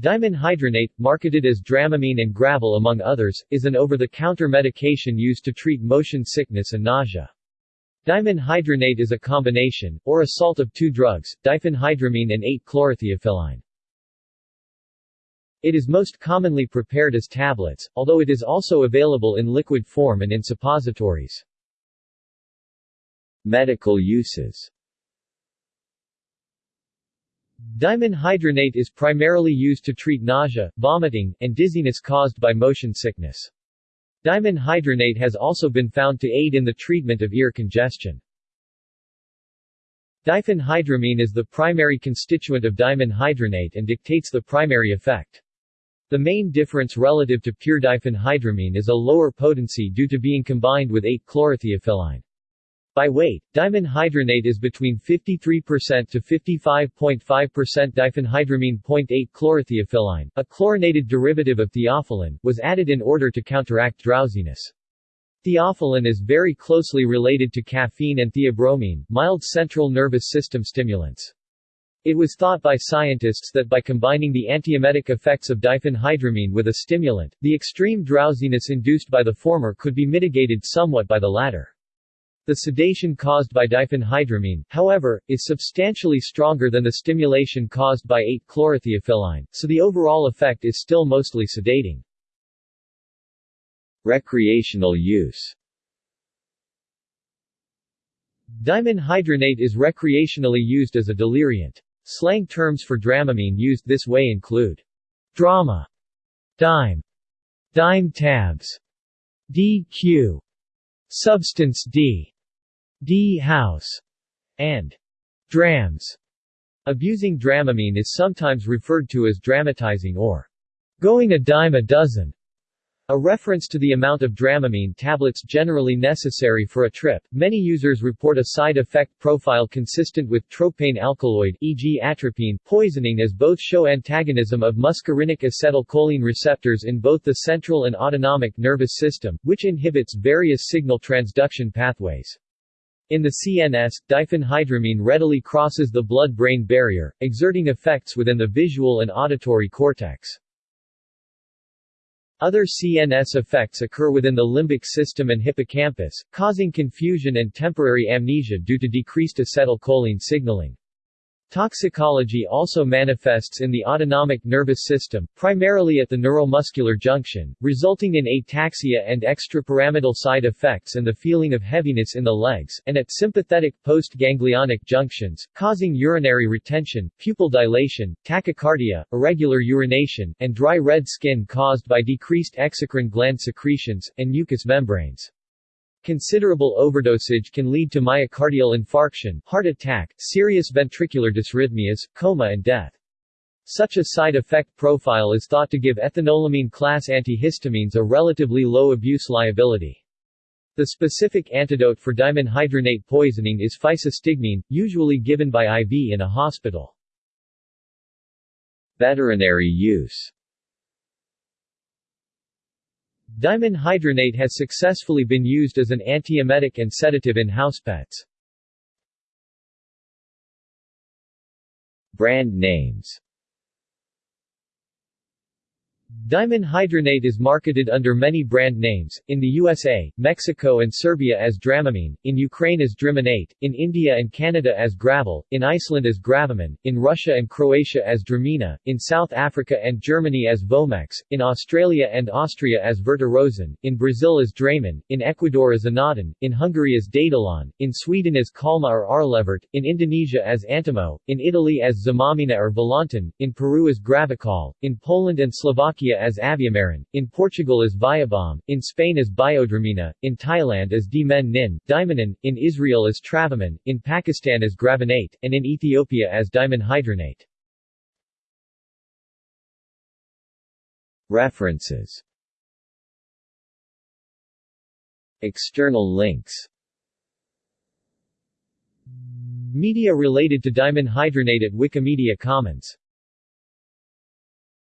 Dimenhydrinate, marketed as Dramamine and Gravol among others, is an over-the-counter medication used to treat motion sickness and nausea. Dimenhydrinate is a combination, or a salt of two drugs, diphenhydramine and 8-chlorotheophylline. It is most commonly prepared as tablets, although it is also available in liquid form and in suppositories. Medical uses Dimenhydrinate is primarily used to treat nausea, vomiting, and dizziness caused by motion sickness. Dimenhydrinate has also been found to aid in the treatment of ear congestion. Diphenhydramine is the primary constituent of dimenhydrinate and dictates the primary effect. The main difference relative to pure diphenhydramine is a lower potency due to being combined with 8-chlorotheophylline. By weight, dimenhydrinate is between 53% to 55.5% diphenhydramine. 0.8 chlorotheophylline, a chlorinated derivative of theophylline, was added in order to counteract drowsiness. Theophylline is very closely related to caffeine and theobromine, mild central nervous system stimulants. It was thought by scientists that by combining the antiemetic effects of diphenhydramine with a stimulant, the extreme drowsiness induced by the former could be mitigated somewhat by the latter. The sedation caused by diphenhydramine, however, is substantially stronger than the stimulation caused by 8-chlorotheophylline, so the overall effect is still mostly sedating. Recreational use Dimenhydrinate is recreationally used as a deliriant. Slang terms for Dramamine used this way include drama, dime, dime tabs, DQ, substance D, D house, and drams. Abusing Dramamine is sometimes referred to as dramatizing or going a dime a dozen, a reference to the amount of Dramamine tablets generally necessary for a trip. Many users report a side effect profile consistent with tropane alkaloid e.g. atropine poisoning as both show antagonism of muscarinic acetylcholine receptors in both the central and autonomic nervous system, which inhibits various signal transduction pathways. In the CNS, diphenhydramine readily crosses the blood-brain barrier, exerting effects within the visual and auditory cortex. Other CNS effects occur within the limbic system and hippocampus, causing confusion and temporary amnesia due to decreased acetylcholine signaling. Toxicology also manifests in the autonomic nervous system, primarily at the neuromuscular junction, resulting in ataxia and extrapyramidal side effects and the feeling of heaviness in the legs, and at sympathetic post-ganglionic junctions, causing urinary retention, pupil dilation, tachycardia, irregular urination, and dry red skin caused by decreased exocrine gland secretions, and mucous membranes. Considerable overdosage can lead to myocardial infarction, heart attack, serious ventricular dysrhythmias, coma and death. Such a side effect profile is thought to give ethanolamine class antihistamines a relatively low abuse liability. The specific antidote for dimenhydrinate poisoning is physostigmine, usually given by IV in a hospital. Veterinary use Dimenhydrinate has successfully been used as an antiemetic and sedative in house pets. Brand names Dimenhydrinate is marketed under many brand names, in the USA, Mexico and Serbia as Dramamine, in Ukraine as Driminate, in India and Canada as Gravol, in Iceland as Gravamine, in Russia and Croatia as Dramina, in South Africa and Germany as Vomex, in Australia and Austria as Vertirosan, in Brazil as Dramin, in Ecuador as Anodin, in Hungary as Datalon, in Sweden as Calma or Arlevert, in Indonesia as Antimo, in Italy as Xamamina or Volantin, in Peru as Gravicol, in Poland and Slovakia Slovakia as Aviomarin, in Portugal as Viabom, in Spain as Biodramina, in Thailand as Dimen Nin, Dimanin, in Israel as Travamin, in Pakistan as Gravinate, and in Ethiopia as Dimenhydrinate. References External links Media related to dimenhydrinate at Wikimedia Commons